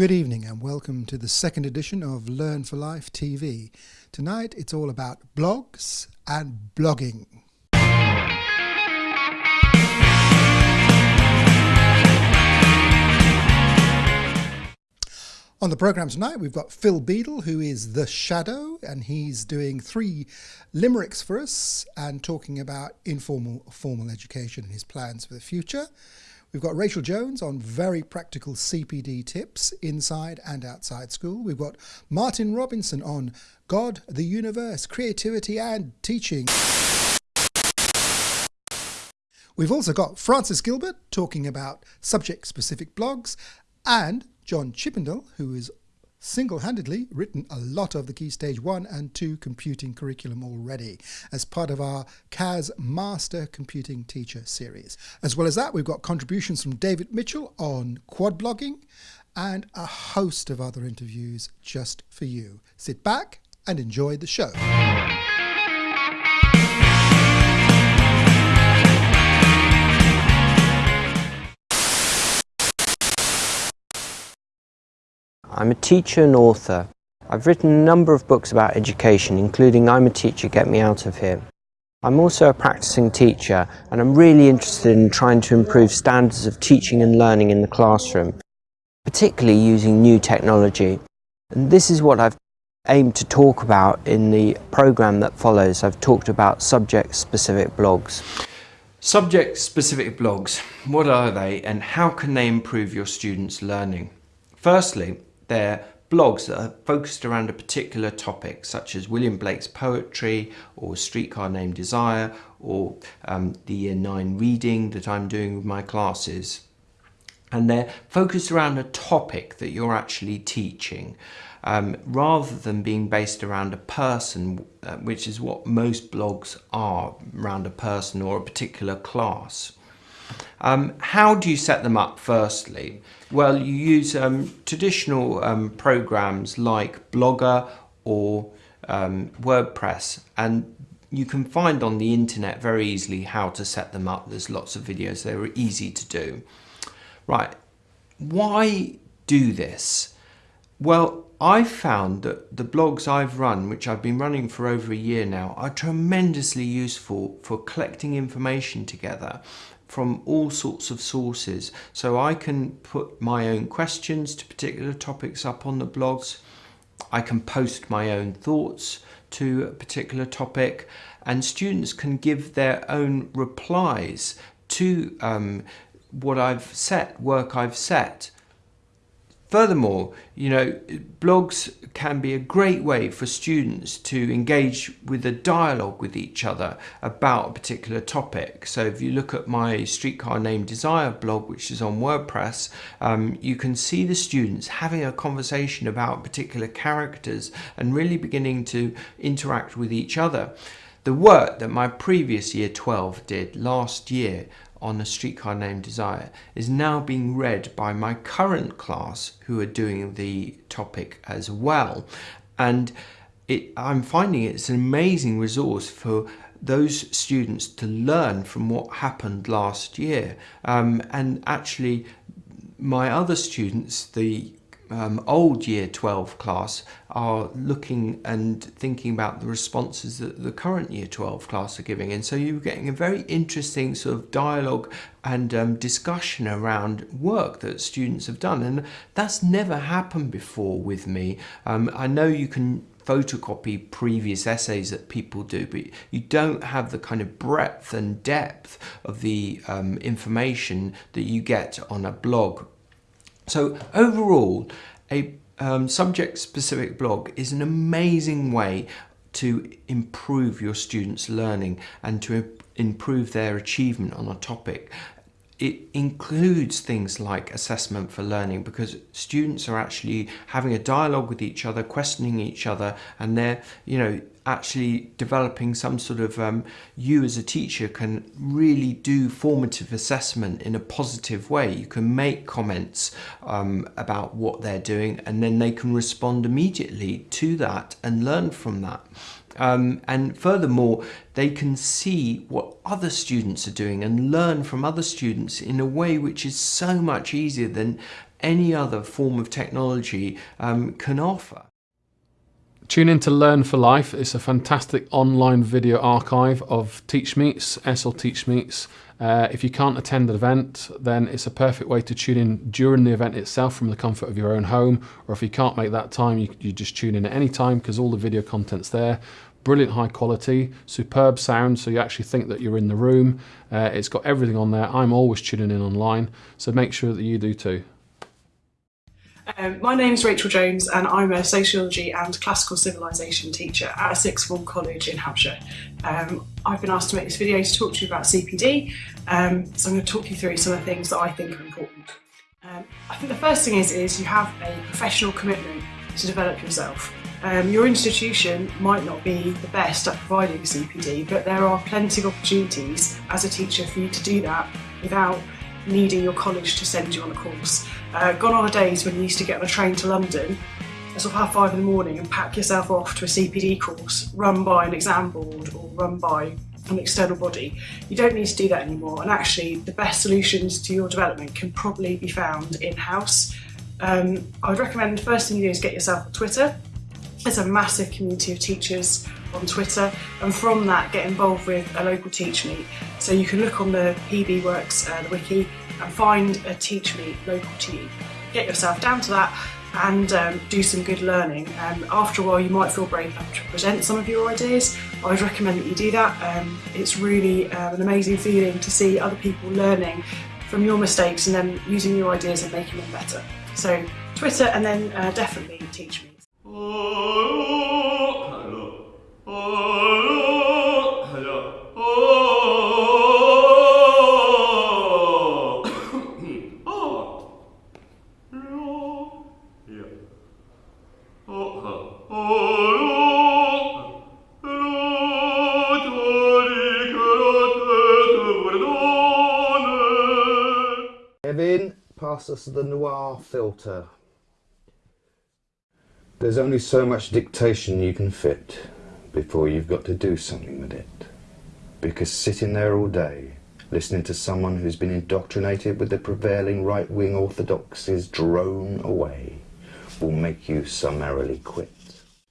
Good evening and welcome to the second edition of Learn for Life TV. Tonight it's all about blogs and blogging. On the programme tonight, we've got Phil Beadle, who is the Shadow, and he's doing three limericks for us and talking about informal formal education and his plans for the future. We've got Rachel Jones on very practical CPD tips inside and outside school. We've got Martin Robinson on God, the universe, creativity and teaching. We've also got Francis Gilbert talking about subject specific blogs and John Chippendale, who is single-handedly written a lot of the Key Stage 1 and 2 computing curriculum already as part of our CAS Master Computing Teacher series. As well as that, we've got contributions from David Mitchell on quad blogging and a host of other interviews just for you. Sit back and enjoy the show. I'm a teacher and author. I've written a number of books about education, including I'm a Teacher, Get Me Out of Here. I'm also a practicing teacher and I'm really interested in trying to improve standards of teaching and learning in the classroom, particularly using new technology. And this is what I've aimed to talk about in the programme that follows. I've talked about subject-specific blogs. Subject-specific blogs, what are they and how can they improve your students' learning? Firstly, they're blogs that are focused around a particular topic, such as William Blake's poetry, or Streetcar Named Desire, or um, the Year 9 reading that I'm doing with my classes. And they're focused around a topic that you're actually teaching, um, rather than being based around a person, uh, which is what most blogs are, around a person or a particular class. Um, how do you set them up firstly? Well, you use um, traditional um, programs like Blogger or um, WordPress and you can find on the internet very easily how to set them up. There's lots of videos, they're easy to do. Right, why do this? Well, I've found that the blogs I've run, which I've been running for over a year now, are tremendously useful for collecting information together from all sorts of sources. So I can put my own questions to particular topics up on the blogs. I can post my own thoughts to a particular topic and students can give their own replies to um, what I've set, work I've set. Furthermore, you know, blogs can be a great way for students to engage with a dialogue with each other about a particular topic. So if you look at my Streetcar Named Desire blog, which is on WordPress, um, you can see the students having a conversation about particular characters and really beginning to interact with each other. The work that my previous year 12 did last year on a streetcar named Desire is now being read by my current class who are doing the topic as well. And it, I'm finding it's an amazing resource for those students to learn from what happened last year. Um, and actually, my other students, the um, old year 12 class are looking and thinking about the responses that the current year 12 class are giving. And so you're getting a very interesting sort of dialogue and um, discussion around work that students have done. And that's never happened before with me. Um, I know you can photocopy previous essays that people do, but you don't have the kind of breadth and depth of the um, information that you get on a blog so overall, a um, subject-specific blog is an amazing way to improve your students' learning and to improve their achievement on a topic. It includes things like assessment for learning because students are actually having a dialogue with each other, questioning each other, and they're, you know, actually developing some sort of um, you as a teacher can really do formative assessment in a positive way you can make comments um, about what they're doing and then they can respond immediately to that and learn from that Um, and furthermore, they can see what other students are doing and learn from other students in a way which is so much easier than any other form of technology um, can offer. Tune in to Learn for Life. It's a fantastic online video archive of Teach Meets, ESL Teach Meets. Uh, if you can't attend the event, then it's a perfect way to tune in during the event itself from the comfort of your own home. Or if you can't make that time, you, you just tune in at any time because all the video content's there. Brilliant high quality, superb sound, so you actually think that you're in the room. Uh, it's got everything on there. I'm always tuning in online, so make sure that you do too. Um, my name is Rachel Jones and I'm a sociology and classical civilization teacher at a sixth form college in Hampshire. Um, I've been asked to make this video to talk to you about CPD, um, so I'm going to talk you through some of the things that I think are important. Um, I think the first thing is, is you have a professional commitment to develop yourself. Um, your institution might not be the best at providing CPD, but there are plenty of opportunities as a teacher for you to do that without needing your college to send you on a course. Uh, gone are the days when you used to get on a train to London at sort of half five in the morning and pack yourself off to a CPD course run by an exam board or run by an external body. You don't need to do that anymore and actually the best solutions to your development can probably be found in-house. Um, I would recommend the first thing you do is get yourself on Twitter. There's a massive community of teachers on Twitter and from that get involved with a local teach meet. So you can look on the PB Works, uh, the wiki, and find a teach meet local to you. Get yourself down to that and um, do some good learning. Um, after a while you might feel brave enough to present some of your ideas. I would recommend that you do that. Um, it's really um, an amazing feeling to see other people learning from your mistakes and then using your ideas and making them better. So Twitter and then uh, definitely teach meet. The noir filter. There's only so much dictation you can fit before you've got to do something with it. Because sitting there all day, listening to someone who's been indoctrinated with the prevailing right-wing orthodoxies drone away will make you summarily quit.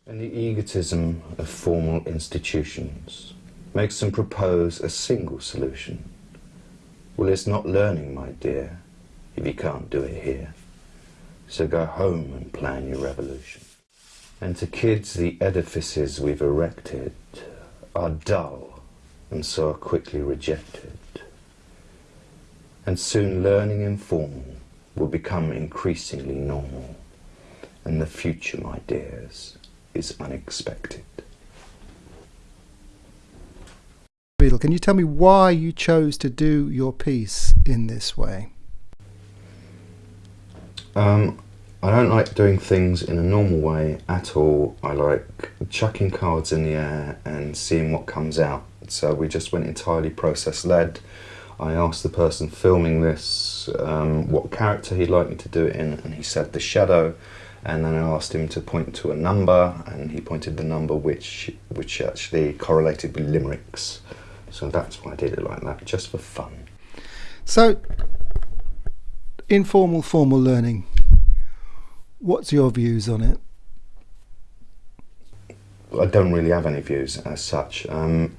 And the egotism of formal institutions makes them propose a single solution. Well, it's not learning, my dear, if you can't do it here. So go home and plan your revolution. And to kids, the edifices we've erected are dull and so are quickly rejected. And soon learning informal will become increasingly normal. And the future, my dears, is unexpected. Beadle, can you tell me why you chose to do your piece in this way? Um, I don't like doing things in a normal way at all. I like chucking cards in the air and seeing what comes out. So we just went entirely process led. I asked the person filming this um, what character he'd like me to do it in, and he said the shadow. And then I asked him to point to a number, and he pointed the number which which actually correlated with limericks. So that's why I did it like that, just for fun. So, informal formal learning. What's your views on it? I don't really have any views as such. Um,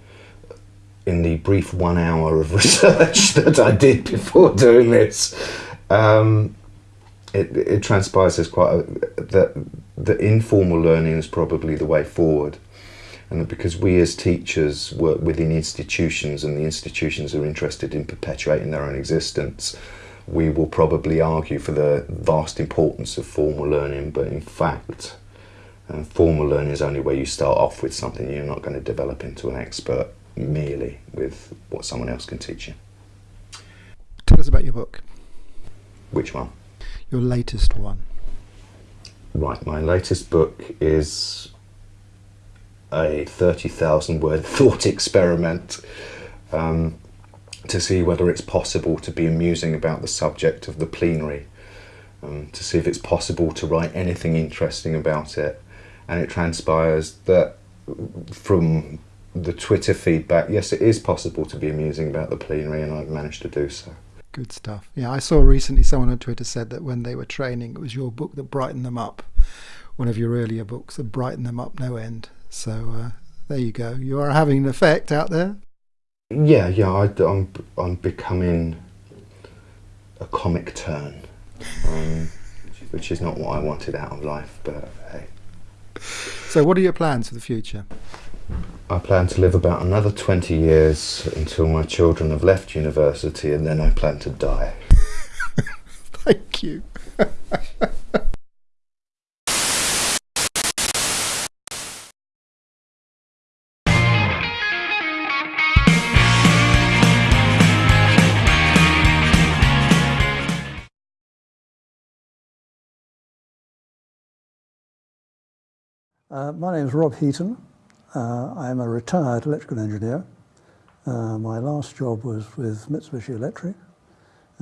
in the brief one hour of research that I did before doing this, um, it, it transpires as quite a, that the informal learning is probably the way forward. And because we as teachers work within institutions and the institutions are interested in perpetuating their own existence, we will probably argue for the vast importance of formal learning, but in fact, uh, formal learning is only where you start off with something you're not going to develop into an expert merely with what someone else can teach you. Tell us about your book, Which one? your latest one. Right, my latest book is a 30,000 word thought experiment um, to see whether it's possible to be amusing about the subject of the plenary, um, to see if it's possible to write anything interesting about it. And it transpires that from the Twitter feedback, yes, it is possible to be amusing about the plenary, and I've managed to do so. Good stuff. Yeah, I saw recently someone on Twitter said that when they were training, it was your book that brightened them up. One of your earlier books that brightened them up no end. So uh, there you go. You are having an effect out there. Yeah, yeah, I, am I'm, I'm becoming a comic turn, um, which is not what I wanted out of life, but hey. So, what are your plans for the future? I plan to live about another 20 years until my children have left university and then I plan to die. Thank you. Uh, my name is Rob Heaton. Uh, I am a retired electrical engineer. Uh, my last job was with Mitsubishi Electric,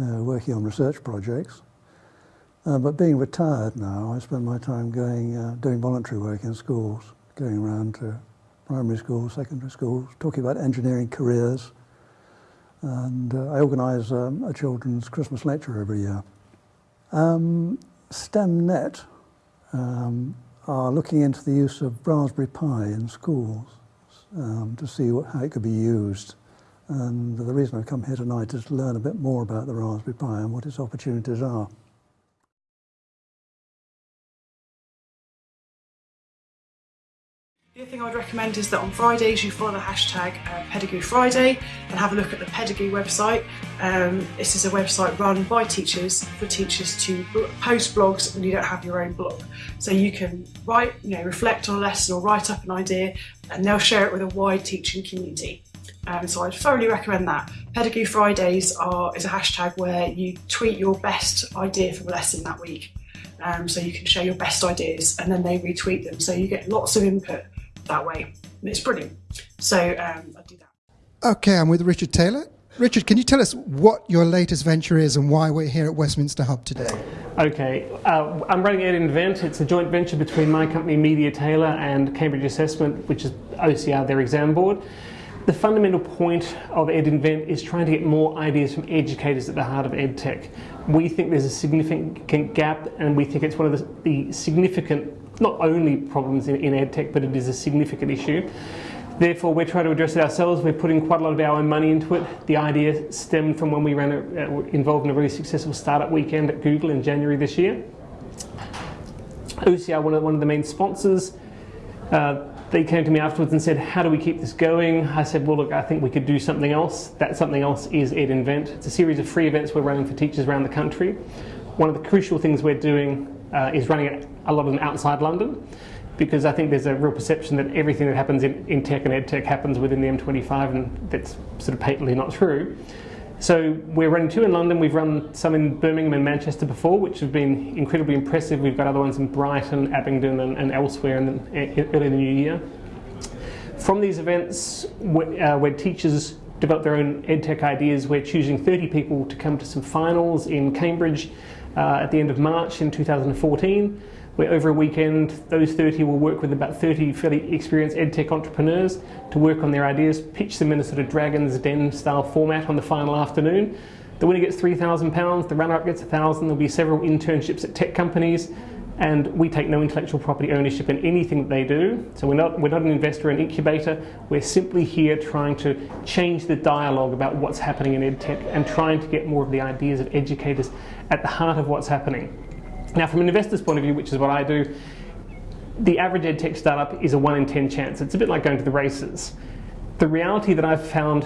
uh, working on research projects. Uh, but being retired now, I spend my time going, uh, doing voluntary work in schools, going around to primary schools, secondary schools, talking about engineering careers. And I organise um, a children's Christmas lecture every year. Um, STEMnet um, are looking into the use of Raspberry Pi in schools um, to see what, how it could be used. And the reason I've come here tonight is to learn a bit more about the Raspberry Pi and what its opportunities are. Thing I'd recommend is that on Fridays you follow the hashtag uh, Pedagoo Friday and have a look at the Pedagoo website. Um, this is a website run by teachers for teachers to post blogs when you don't have your own blog. So you can write, you know, reflect on a lesson or write up an idea and they'll share it with a wide teaching community. Um, so I'd thoroughly recommend that. Pedagoo Fridays are, is a hashtag where you tweet your best idea for a lesson that week. Um, so you can share your best ideas and then they retweet them. So you get lots of input that way. And it's brilliant. So um, I do that. Okay, I'm with Richard Taylor. Richard, can you tell us what your latest venture is and why we're here at Westminster Hub today? Okay, uh, I'm running EdInvent. It's a joint venture between my company Media Taylor and Cambridge Assessment, which is OCR, their exam board. The fundamental point of EdInvent is trying to get more ideas from educators at the heart of EdTech. We think there's a significant gap and we think it's one of the, the significant not only problems in, in EdTech, but it is a significant issue. Therefore, we're trying to address it ourselves. We're putting quite a lot of our own money into it. The idea stemmed from when we ran a, uh, involved in a really successful startup weekend at Google in January this year. OCR, one of, one of the main sponsors, uh, they came to me afterwards and said, how do we keep this going? I said, well, look, I think we could do something else. That something else is EdInvent. It's a series of free events we're running for teachers around the country. One of the crucial things we're doing uh, is running a lot of them outside London because I think there's a real perception that everything that happens in, in tech and ed tech happens within the M25 and that's sort of patently not true. So we're running two in London, we've run some in Birmingham and Manchester before, which have been incredibly impressive. We've got other ones in Brighton, Abingdon and, and elsewhere in the, early in the new year. From these events, where, uh, where teachers develop their own EdTech ideas, we're choosing 30 people to come to some finals in Cambridge uh, at the end of March in 2014 where over a weekend those 30 will work with about 30 fairly experienced edtech entrepreneurs to work on their ideas, pitch them in a sort of Dragon's Den style format on the final afternoon. The winner gets £3,000, the runner-up gets 1000 there'll be several internships at tech companies and we take no intellectual property ownership in anything that they do. So we're not, we're not an investor in incubator, we're simply here trying to change the dialogue about what's happening in edtech and trying to get more of the ideas of educators at the heart of what's happening. Now, from an investor's point of view, which is what I do, the average EdTech startup is a 1 in 10 chance. It's a bit like going to the races. The reality that I've found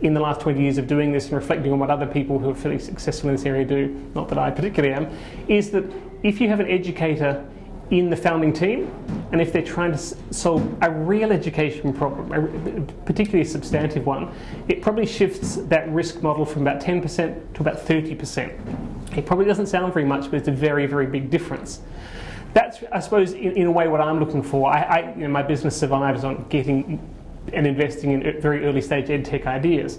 in the last 20 years of doing this and reflecting on what other people who are fairly successful in this area do, not that I particularly am, is that if you have an educator in the founding team and if they're trying to solve a real education problem, a particularly a substantive one, it probably shifts that risk model from about 10% to about 30%. It probably doesn't sound very much, but it's a very, very big difference. That's, I suppose, in, in a way what I'm looking for. I, I, you know, my business survives on getting and investing in very early stage ed tech ideas.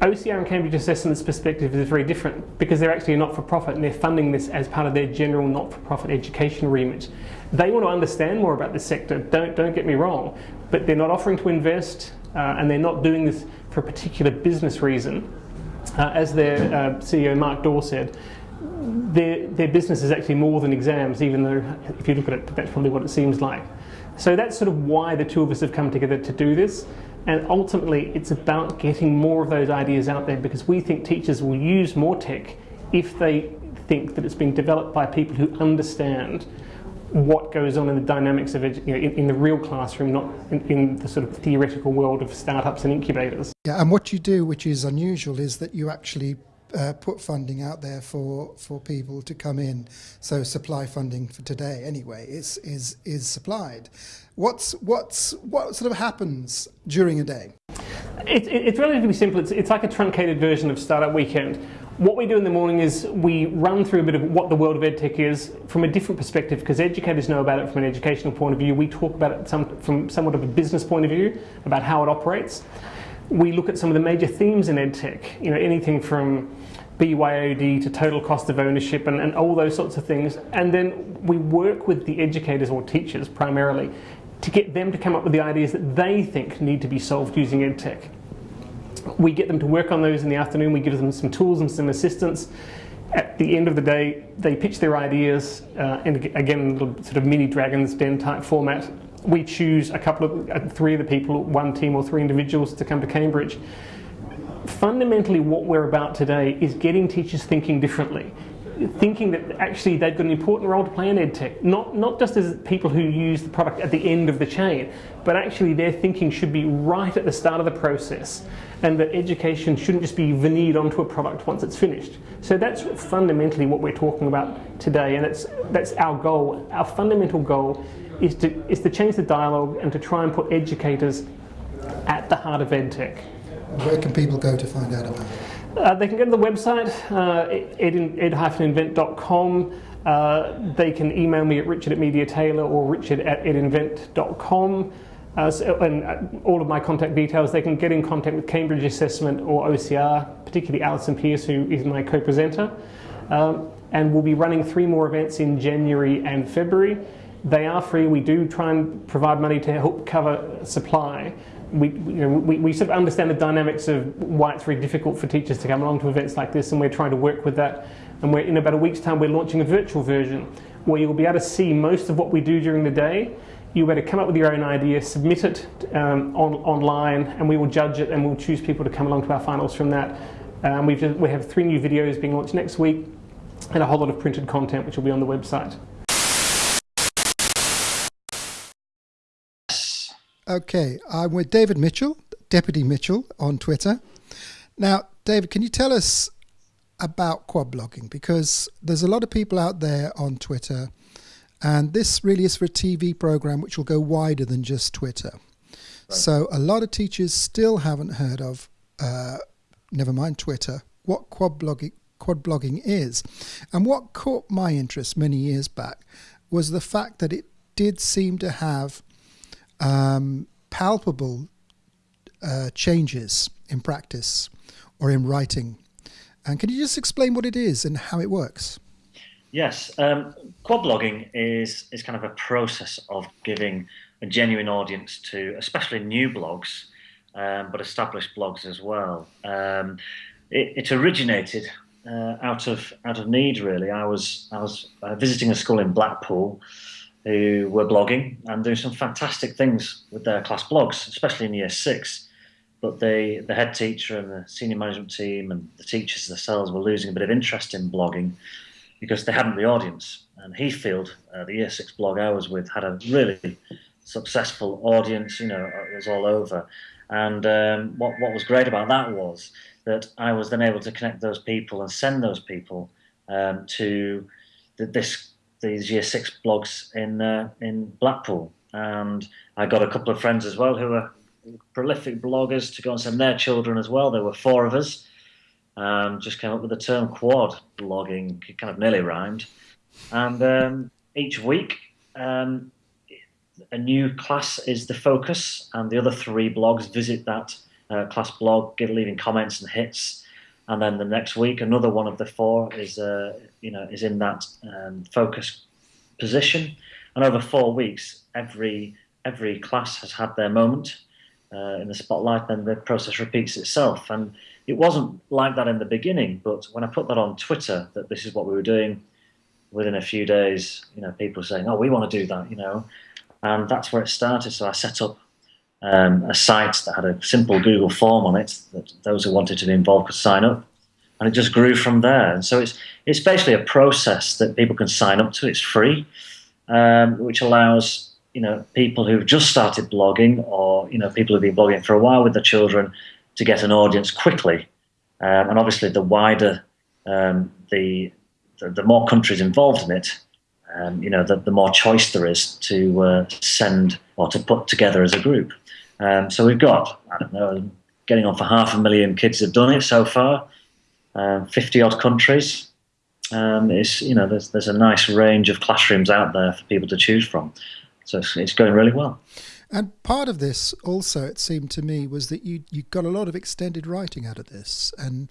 OCR and Cambridge Assessment's perspective is very different because they're actually a not-for-profit and they're funding this as part of their general not-for-profit education remit. They want to understand more about this sector, don't, don't get me wrong, but they're not offering to invest uh, and they're not doing this for a particular business reason. Uh, as their uh, CEO Mark Dawe said, their, their business is actually more than exams, even though if you look at it, that's probably what it seems like. So that's sort of why the two of us have come together to do this. And ultimately, it's about getting more of those ideas out there because we think teachers will use more tech if they think that it's being developed by people who understand what goes on in the dynamics of it you know, in, in, the real classroom, not in, in, the sort of theoretical world of startups and incubators. Yeah, and what you do, which is unusual, is that you actually uh, put funding out there for, for people to come in. So supply funding for today, anyway, is is is supplied. What's what's what sort of happens during a day? It, it, it's relatively simple. It's, it's like a truncated version of Startup Weekend. What we do in the morning is we run through a bit of what the world of EdTech is from a different perspective because educators know about it from an educational point of view. We talk about it some, from somewhat of a business point of view about how it operates. We look at some of the major themes in EdTech, you know, anything from BYOD to total cost of ownership and, and all those sorts of things. And then we work with the educators or teachers primarily to get them to come up with the ideas that they think need to be solved using EdTech we get them to work on those in the afternoon. We give them some tools and some assistance. At the end of the day, they pitch their ideas, uh, and again, sort of mini Dragon's Den type format. We choose a couple of, uh, three of the people, one team or three individuals to come to Cambridge. Fundamentally, what we're about today is getting teachers thinking differently thinking that actually they've got an important role to play in EdTech, not, not just as people who use the product at the end of the chain, but actually their thinking should be right at the start of the process and that education shouldn't just be veneered onto a product once it's finished. So that's fundamentally what we're talking about today and that's, that's our goal. Our fundamental goal is to, is to change the dialogue and to try and put educators at the heart of EdTech. Where can people go to find out about it? Uh, they can go to the website, uh, ed-invent.com. Uh, they can email me at richard at mediataylor or richard at edinvent.com. Uh, so, and uh, all of my contact details, they can get in contact with Cambridge Assessment or OCR, particularly Alison Pierce, who is my co-presenter. Um, and we'll be running three more events in January and February. They are free. We do try and provide money to help cover supply we, you know, we, we sort of understand the dynamics of why it's very difficult for teachers to come along to events like this and we're trying to work with that. And we're, in about a week's time we're launching a virtual version where you'll be able to see most of what we do during the day. You'll be able to come up with your own idea, submit it um, on, online and we will judge it and we'll choose people to come along to our finals from that. Um, we've just, we have three new videos being launched next week and a whole lot of printed content which will be on the website. Okay, I'm with David Mitchell, Deputy Mitchell on Twitter. Now, David, can you tell us about quad blogging? Because there's a lot of people out there on Twitter, and this really is for a TV program which will go wider than just Twitter. Right. So, a lot of teachers still haven't heard of, uh, never mind Twitter, what quad blogging, quad blogging is. And what caught my interest many years back was the fact that it did seem to have um, palpable uh, changes in practice or in writing. And can you just explain what it is and how it works? Yes, um, quad blogging is is kind of a process of giving a genuine audience to, especially new blogs, um, but established blogs as well. Um, it, it, originated uh, out of out of need, really. I was I was uh, visiting a school in Blackpool, who were blogging and doing some fantastic things with their class blogs, especially in year six. But they, the head teacher and the senior management team and the teachers themselves were losing a bit of interest in blogging because they hadn't the audience. And Heathfield, uh, the year six blog I was with, had a really successful audience, you know, it was all over. And um, what, what was great about that was that I was then able to connect those people and send those people um, to the, this these year six blogs in uh, in Blackpool, and I got a couple of friends as well who are prolific bloggers to go and send their children as well. There were four of us. Um, just came up with the term quad blogging, kind of nearly rhymed. And um, each week, um, a new class is the focus, and the other three blogs visit that uh, class blog, give leaving comments and hits and then the next week another one of the four is uh, you know is in that um, focus position and over four weeks every every class has had their moment uh, in the spotlight, then the process repeats itself. And it wasn't like that in the beginning, but when I put that on Twitter, that this is what we were doing, within a few days, you know, people saying, "Oh, we want to do that," you know, and that's where it started. So I set up um, a site that had a simple Google form on it that those who wanted to be involved could sign up, and it just grew from there. And so it's it's basically a process that people can sign up to. It's free, um, which allows you know people who've just started blogging or you know people who've been blogging for a while with their children to get an audience quickly, um, and obviously the wider um, the, the, the more countries involved in it, um, you know, the, the more choice there is to uh, send or to put together as a group. Um, so we've got, I don't know, getting on for half a million kids have done it so far, um, 50 odd countries. Um, it's, you know, there's, there's a nice range of classrooms out there for people to choose from. So it's, it's going really well. And part of this also, it seemed to me, was that you you got a lot of extended writing out of this, and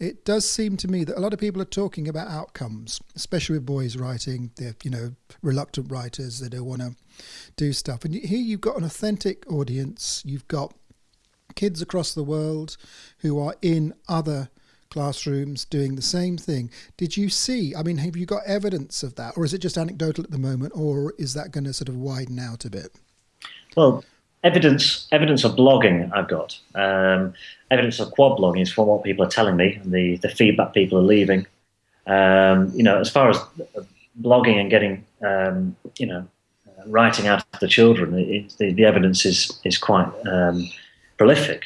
it does seem to me that a lot of people are talking about outcomes, especially with boys writing. They're you know reluctant writers. They don't want to do stuff, and here you've got an authentic audience. You've got kids across the world who are in other classrooms doing the same thing. Did you see? I mean, have you got evidence of that, or is it just anecdotal at the moment, or is that going to sort of widen out a bit? Well, evidence evidence of blogging I've got. Um, evidence of quad blogging is from what people are telling me and the, the feedback people are leaving. Um, you know, as far as blogging and getting, um, you know, writing out to the children, it, the, the evidence is, is quite um, prolific.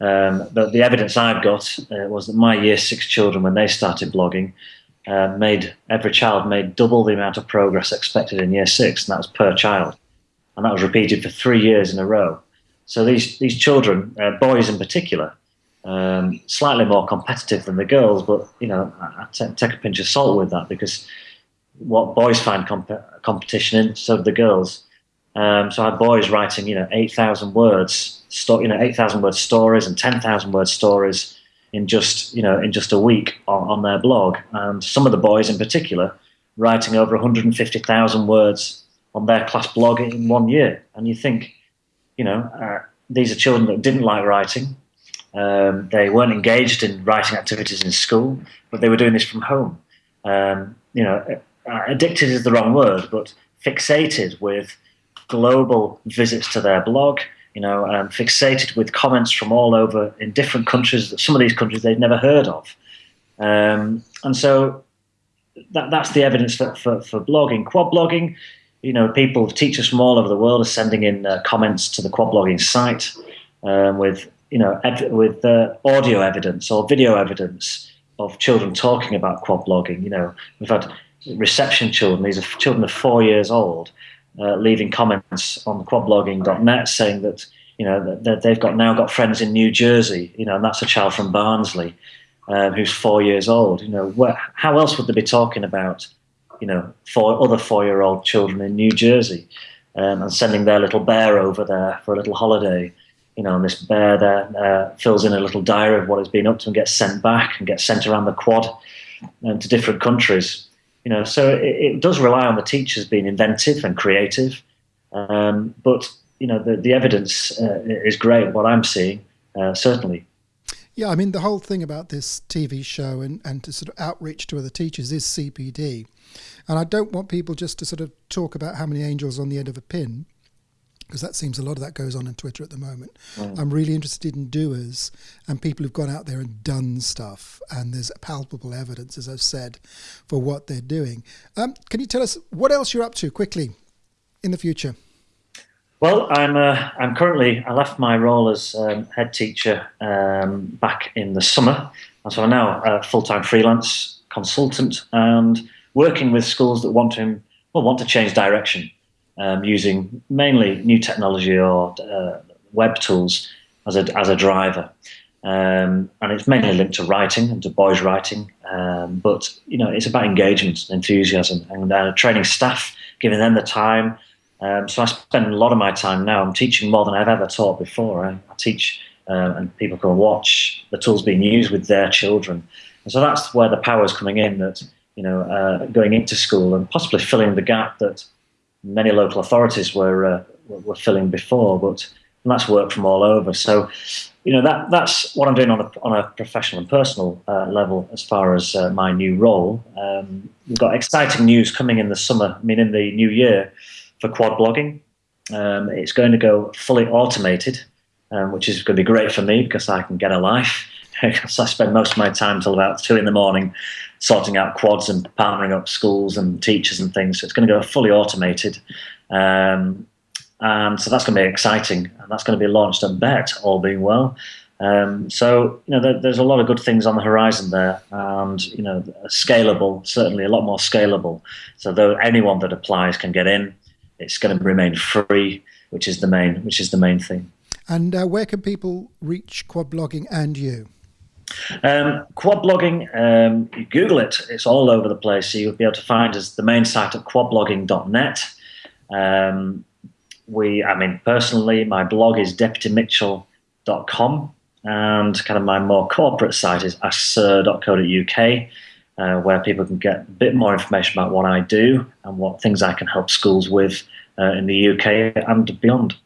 Um, but the evidence I've got uh, was that my year six children, when they started blogging, uh, made every child made double the amount of progress expected in year six, and that was per child and that was repeated for three years in a row. So these these children, uh, boys in particular, um, slightly more competitive than the girls, but you know, I, take a pinch of salt with that because what boys find comp- competition in, so do the girls. Um, so I had boys writing, you know, eight thousand words, you know, eight thousand word stories and ten thousand word stories in just, you know, in just a week on, on their blog, and some of the boys in particular writing over one hundred and fifty thousand words on their class blog in one year. And you think, you know, uh, these are children that didn't like writing. Um, they weren't engaged in writing activities in school, but they were doing this from home. Um, you know, uh, addicted is the wrong word, but fixated with global visits to their blog. You know, um, fixated with comments from all over in different countries. Some of these countries they've never heard of, um, and so that, that's the evidence for, for, for blogging. Quad blogging you know, people, teachers from all over the world are sending in uh, comments to the quad blogging site um, with, you know, with uh, audio evidence or video evidence of children talking about quad blogging. You know, we've had reception children, these are children of four years old, uh, leaving comments on quadblogging.net saying that, you know, that they've got now got friends in New Jersey, you know, and that's a child from Barnsley um, who's four years old. You know, where, how else would they be talking about you know, four other four-year-old children in New Jersey, um, and sending their little bear over there for a little holiday. You know, and this bear there uh, fills in a little diary of what it's been up to and gets sent back and gets sent around the quad and to different countries. You know, so it, it does rely on the teachers being inventive and creative. Um, but you know, the, the evidence uh, is great. What I'm seeing, uh, certainly. Yeah, I mean, the whole thing about this TV show and, and to sort of outreach to other teachers is CPD. And I don't want people just to sort of talk about how many angels on the end of a pin, because that seems a lot of that goes on on Twitter at the moment. Mm. I'm really interested in doers and people who've gone out there and done stuff. And there's palpable evidence, as I've said, for what they're doing. Um, can you tell us what else you're up to quickly in the future? Well, I'm uh, I'm currently I left my role as um, head teacher um, back in the summer, and so I'm now a full time freelance consultant and working with schools that want to well want to change direction um, using mainly new technology or uh, web tools as a as a driver. Um, and it's mainly linked to writing and to boys writing, um, but you know it's about engagement and enthusiasm and uh, training staff, giving them the time um, so I spend a lot of my time now. I'm teaching more than I've ever taught before. I, I teach, uh, and people can watch the tools being used with their children. And so that's where the power is coming in. That you know, uh, going into school and possibly filling the gap that many local authorities were uh, were filling before, but that's work from all over. So, you know, that that's what I'm doing on a, on a professional and personal uh, level as far as uh, my new role. Um, we've got exciting news coming in the summer, I mean, in the new year for quad blogging. Um, it's going to go fully automated, um, which is going to be great for me because I can get a life. because I spend most of my time till about two in the morning sorting out quads and partnering up schools and teachers and things. So it's going to go fully automated. Um, and so that's going to be exciting. And that's going to be launched at BETT, all being well. Um, so, you know, there, there's a lot of good things on the horizon there and, you know, scalable, certainly a lot more scalable. So though anyone that applies can get in, it's going to remain free, which is the main, which is the main thing. And uh, where can people reach quad blogging and you? Um, quad blogging, um, Google it, it's all over the place. So you'll be able to find us the main site at quadblogging.net. Um, we, I mean, personally, my blog is deputymitchell.com, and kind of my more corporate site is askSir.co.uk, uh, where people can get a bit more information about what I do and what things I can help schools with uh, in the UK and beyond.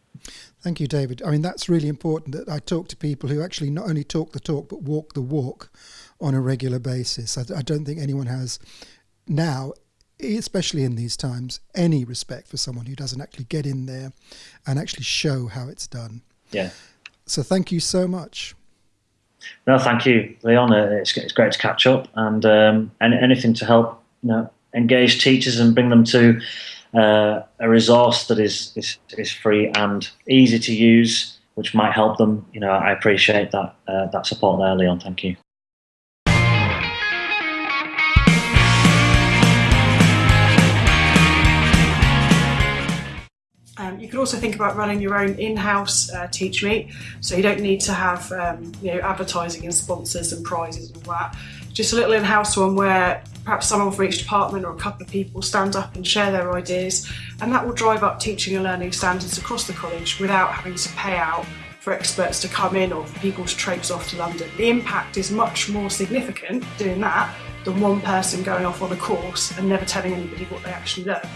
Thank you, David. I mean, that's really important that I talk to people who actually not only talk the talk, but walk the walk on a regular basis. I, I don't think anyone has now, especially in these times, any respect for someone who doesn't actually get in there and actually show how it's done. Yeah. So thank you so much. No, thank you, Leon. It's, it's great to catch up and um, anything to help you know, engage teachers and bring them to uh, a resource that is, is, is free and easy to use, which might help them. You know, I appreciate that uh, that support there, Leon. Thank you. Um, you could also think about running your own in-house uh, teach meet, so you don't need to have um, you know advertising and sponsors and prizes and all that. Just a little in-house one where perhaps someone from each department or a couple of people stand up and share their ideas, and that will drive up teaching and learning standards across the college without having to pay out for experts to come in or for people to traipse off to London. The impact is much more significant doing that than one person going off on a course and never telling anybody what they actually learned.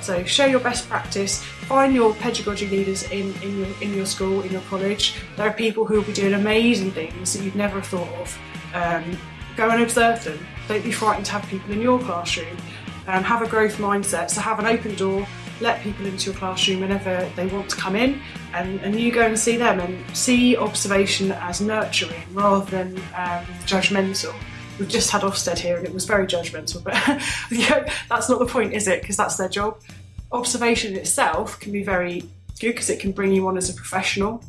So share your best practice, find your pedagogy leaders in, in, your, in your school, in your college. There are people who will be doing amazing things that you'd never thought of. Um, go and observe them. Don't be frightened to have people in your classroom. Um, have a growth mindset, so have an open door, let people into your classroom whenever they want to come in and, and you go and see them and see observation as nurturing rather than um, judgmental. We've just had Ofsted here and it was very judgmental, but that's not the point, is it? Because that's their job. Observation itself can be very good because it can bring you on as a professional.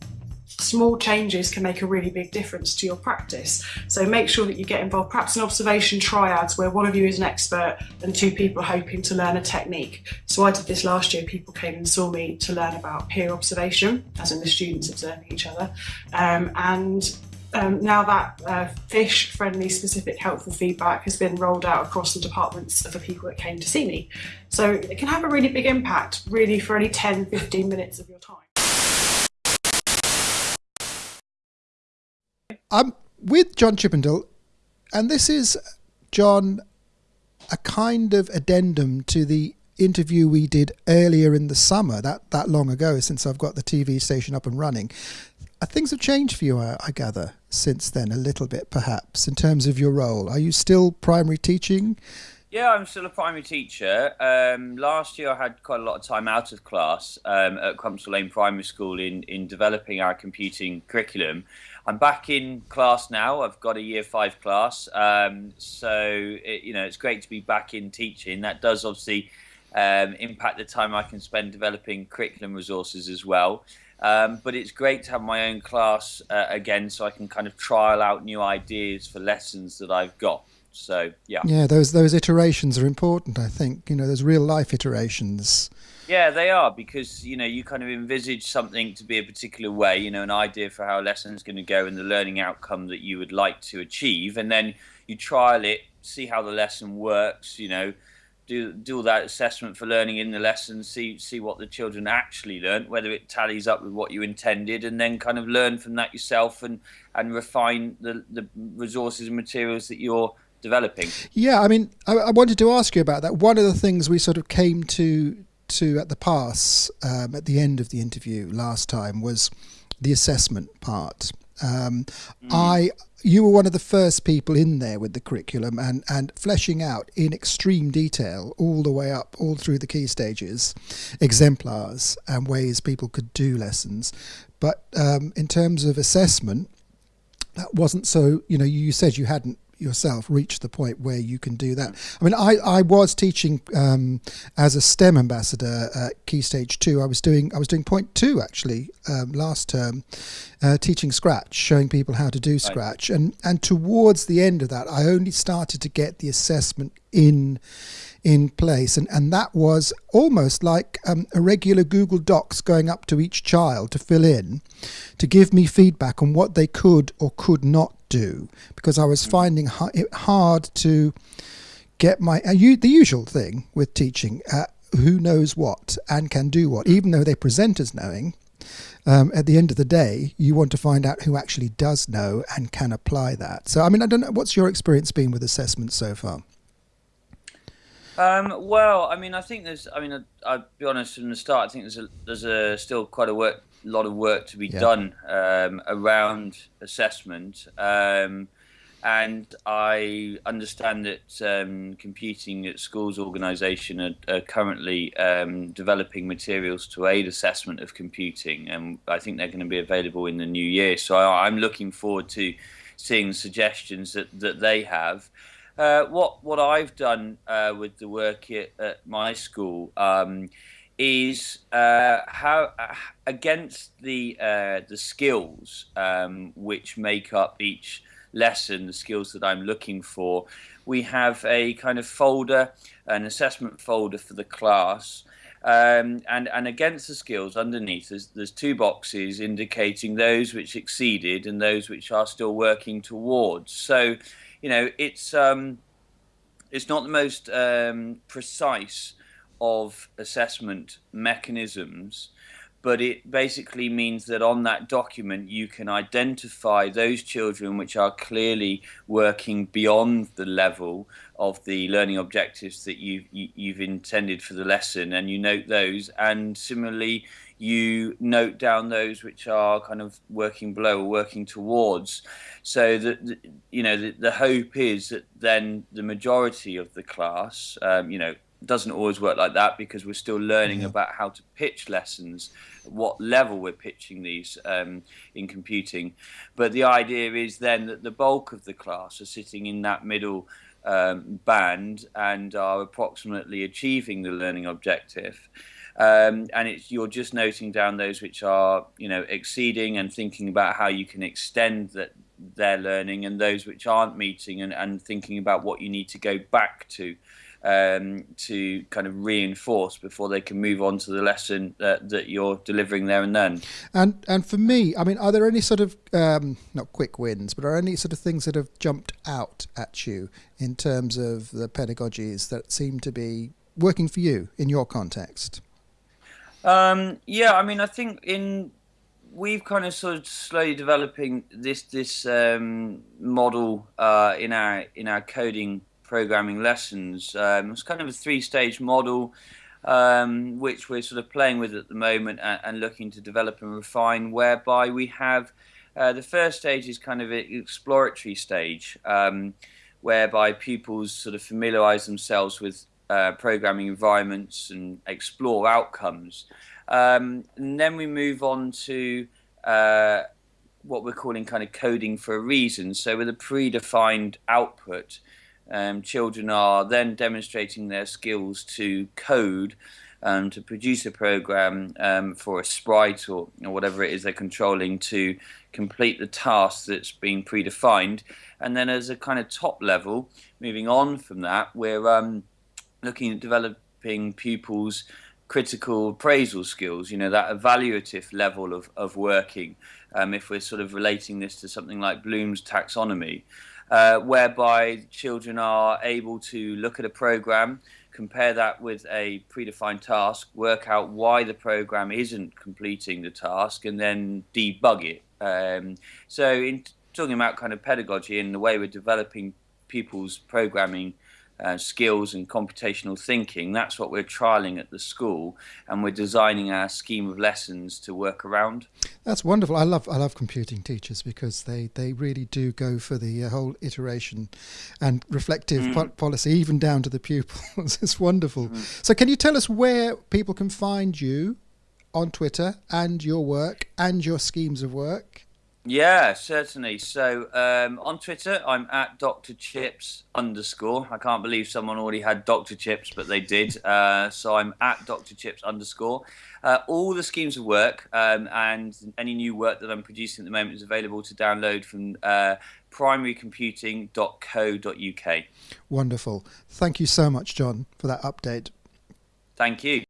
Small changes can make a really big difference to your practice. So make sure that you get involved, perhaps in observation triads where one of you is an expert and two people are hoping to learn a technique. So I did this last year, people came and saw me to learn about peer observation, as in the students observing each other. Um, and um, now that uh, fish friendly specific helpful feedback has been rolled out across the departments of the people that came to see me. So it can have a really big impact really for only 10, 15 minutes of your time. I'm with John Chippendale and this is, John, a kind of addendum to the interview we did earlier in the summer, that, that long ago, since I've got the TV station up and running. Uh, things have changed for you, I, I gather, since then, a little bit perhaps, in terms of your role. Are you still primary teaching? Yeah, I'm still a primary teacher. Um, last year, I had quite a lot of time out of class um, at Crumpsall Lane Primary School in, in developing our computing curriculum. I'm back in class now. I've got a year five class, um, so it, you know it's great to be back in teaching. That does obviously um, impact the time I can spend developing curriculum resources as well. Um, but it's great to have my own class uh, again, so I can kind of trial out new ideas for lessons that I've got. So yeah, yeah, those those iterations are important. I think you know, there's real life iterations. Yeah, they are because you know you kind of envisage something to be a particular way, you know, an idea for how a lesson is going to go and the learning outcome that you would like to achieve, and then you trial it, see how the lesson works, you know, do do all that assessment for learning in the lesson, see see what the children actually learnt, whether it tallies up with what you intended, and then kind of learn from that yourself and and refine the the resources and materials that you're developing. Yeah, I mean, I, I wanted to ask you about that. One of the things we sort of came to to at the pass um, at the end of the interview last time was the assessment part. Um, mm. I you were one of the first people in there with the curriculum and and fleshing out in extreme detail all the way up all through the key stages, exemplars and ways people could do lessons. But um, in terms of assessment, that wasn't so. You know, you said you hadn't yourself reach the point where you can do that. I mean, I, I was teaching um, as a STEM ambassador at Key Stage Two. I was doing I was doing point two actually um, last term, uh, teaching Scratch, showing people how to do Scratch, right. and and towards the end of that, I only started to get the assessment in in place. And, and that was almost like um, a regular Google Docs going up to each child to fill in, to give me feedback on what they could or could not do, because I was finding it hard to get my uh, the usual thing with teaching. Uh, who knows what and can do what, even though they present as knowing. Um, at the end of the day, you want to find out who actually does know and can apply that. So, I mean, I don't know what's your experience been with assessment so far. Um, well, I mean, I think there's. I mean, I, will be honest from the start. I think there's a, there's a still quite a work, lot of work to be yeah. done um, around assessment, um, and I understand that um, computing at schools organisation are, are, currently um, developing materials to aid assessment of computing, and I think they're going to be available in the new year. So I, I'm looking forward to seeing the suggestions that, that they have. Uh, what what I've done uh, with the work at, at my school um, is uh, how uh, against the uh, the skills um, which make up each lesson, the skills that I'm looking for, we have a kind of folder, an assessment folder for the class. Um, and and against the skills underneath there's, there's two boxes indicating those which exceeded and those which are still working towards so you know, it's um, it's not the most um, precise of assessment mechanisms, but it basically means that on that document you can identify those children which are clearly working beyond the level of the learning objectives that you, you have intended for the lesson, and you note those. And similarly, you note down those which are kind of working below or working towards. So that you know the, the hope is that then the majority of the class, um, you know, doesn't always work like that because we're still learning about how to pitch lessons, what level we're pitching these um, in computing. But the idea is then that the bulk of the class are sitting in that middle um, band and are approximately achieving the learning objective. Um, and it's you're just noting down those which are you know exceeding and thinking about how you can extend that their learning and those which aren't meeting and, and thinking about what you need to go back to um, to kind of reinforce before they can move on to the lesson that, that you're delivering there and then. And and for me, I mean, are there any sort of um, not quick wins, but are any sort of things that have jumped out at you in terms of the pedagogies that seem to be working for you in your context? Um, yeah, I mean, I think in we've kind of sort of slowly developing this this um, model uh, in our in our coding programming lessons. Um, it's kind of a three stage model. Um, which we're sort of playing with at the moment and, and looking to develop and refine, whereby we have uh, the first stage is kind of an exploratory stage, um, whereby pupils sort of familiarize themselves with uh, programming environments and explore outcomes. Um, and then we move on to uh, what we're calling kind of coding for a reason. So with a predefined output, um, children are then demonstrating their skills to code um, to produce a program um, for a sprite or, or, whatever it is they're controlling to complete the task that's been predefined. And then as a kind of top level, moving on from that, we're um, looking at developing pupils' critical appraisal skills, you know, that evaluative level of, of working, um, if we're sort of relating this to something like Bloom's taxonomy, uh, whereby children are able to look at a program, compare that with a predefined task, work out why the program isn't completing the task, and then debug it. Um, so, in talking about kind of pedagogy and the way we're developing pupils' programming uh, skills and computational thinking. That's what we're trialing at the school, and we're designing our scheme of lessons to work around. That's wonderful. I love I love computing teachers because they, they really do go for the uh, whole iteration and reflective Mm. po- policy, even down to the pupils. it's wonderful. Mm. So, can you tell us where people can find you on Twitter and your work and your schemes of work? Yeah, certainly. So um, on Twitter, I'm at Dr. Chips underscore. I can't believe someone already had Dr. Chips, but they did. Uh, so I'm at Dr. Chips underscore. Uh, all the schemes of work um, and any new work that I'm producing at the moment is available to download from uh, primarycomputing.co.uk. Wonderful. Thank you so much, John, for that update. Thank you.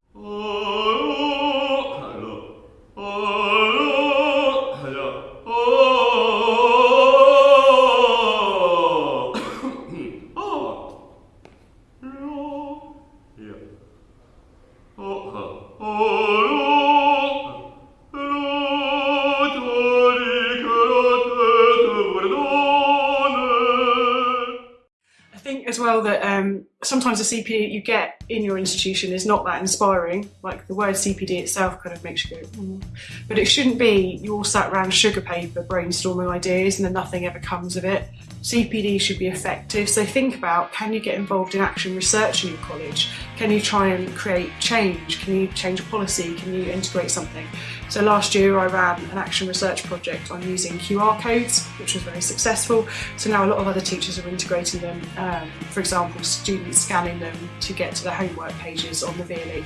Sometimes the CPD you get in your institution is not that inspiring. Like the word CPD itself kind of makes you go, mm. but it shouldn't be you all sat around sugar paper brainstorming ideas and then nothing ever comes of it. CPD should be effective. So think about can you get involved in action research in your college? Can you try and create change? Can you change a policy? Can you integrate something? So last year I ran an action research project on using QR codes, which was very successful. So now a lot of other teachers are integrating them. Um, for example, students scanning them to get to the homework pages on the VLE.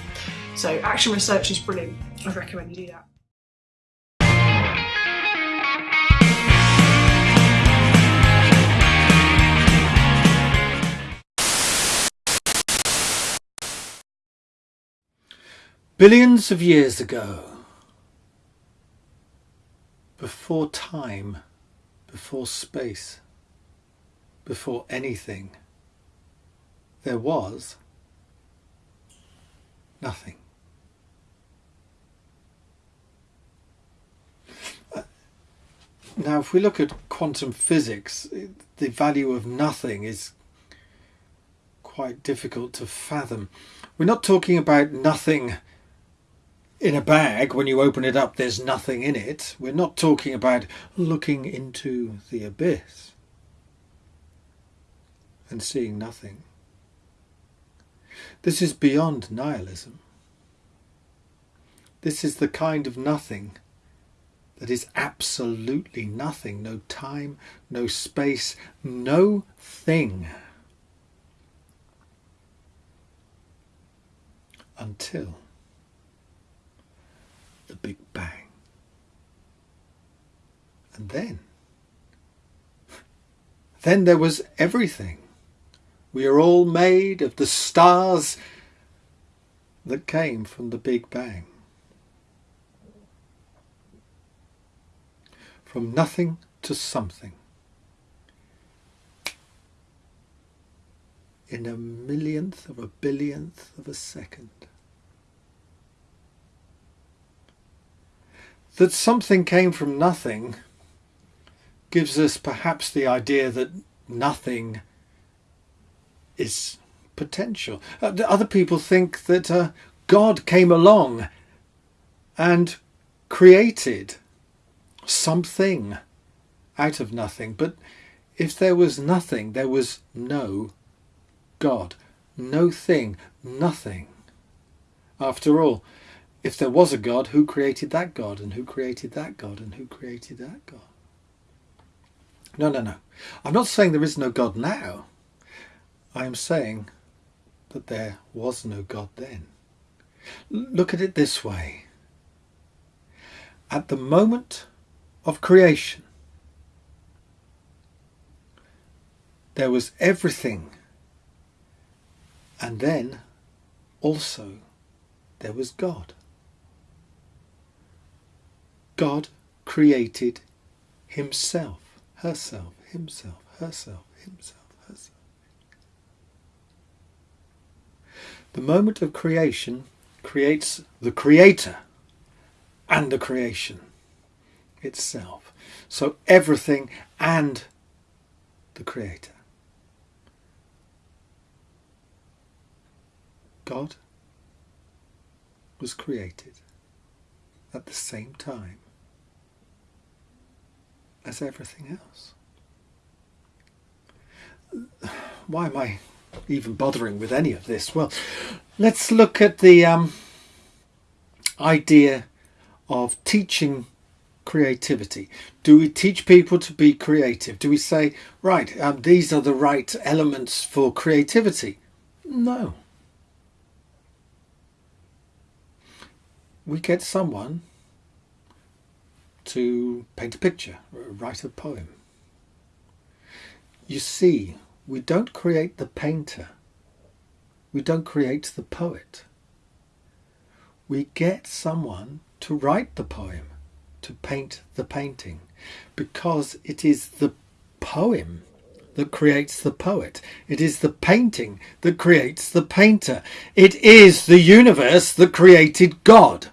So action research is brilliant. I recommend you do that. Billions of years ago, before time, before space, before anything, there was nothing. Uh, Now, if we look at quantum physics, the value of nothing is quite difficult to fathom. We're not talking about nothing in a bag, when you open it up, there's nothing in it. We're not talking about looking into the abyss and seeing nothing. This is beyond nihilism. This is the kind of nothing that is absolutely nothing. No time, no space, no thing. Until the Big Bang. And then, then there was everything. We are all made of the stars that came from the Big Bang. From nothing to something. In a millionth of a billionth of a second. That something came from nothing gives us perhaps the idea that nothing is potential. Uh, Other people think that uh, God came along and created something out of nothing. But if there was nothing, there was no God. No thing, nothing. After all, if there was a God, who created that God, and who created that God, and who created that God? No, no, no. I'm not saying there is no God now. I am saying that there was no God then. Look at it this way. At the moment of creation, there was everything, and then also there was God. God created himself, herself, himself, herself, himself, herself. The moment of creation creates the creator and the creation itself. So everything and the creator. God was created at the same time as everything else. Why am I even bothering with any of this? Well, let's look at the um, idea of teaching creativity. Do we teach people to be creative? Do we say, right, um, these are the right elements for creativity? No. We get someone to paint a picture, write a poem. You see, we don't create the painter. We don't create the poet. We get someone to write the poem, to paint the painting, because it is the poem that creates the poet. It is the painting that creates the painter. It is the universe that created God.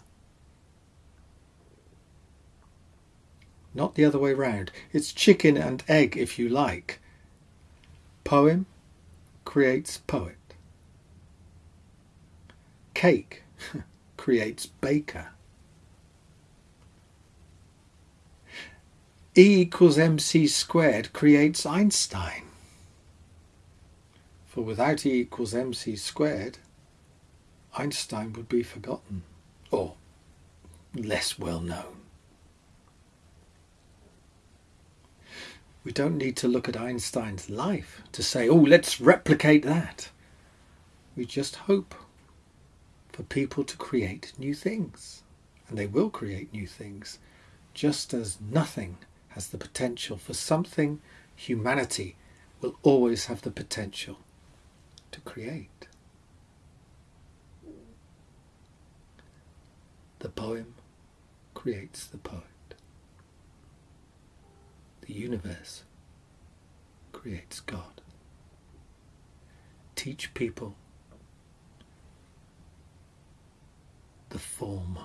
Not the other way round. It's chicken and egg, if you like. Poem creates poet. Cake creates baker. E equals mc squared creates Einstein. For without E equals mc squared, Einstein would be forgotten or less well known. We don't need to look at Einstein's life to say, oh, let's replicate that. We just hope for people to create new things. And they will create new things, just as nothing has the potential for something humanity will always have the potential to create. The poem creates the poet the universe creates God. Teach people the form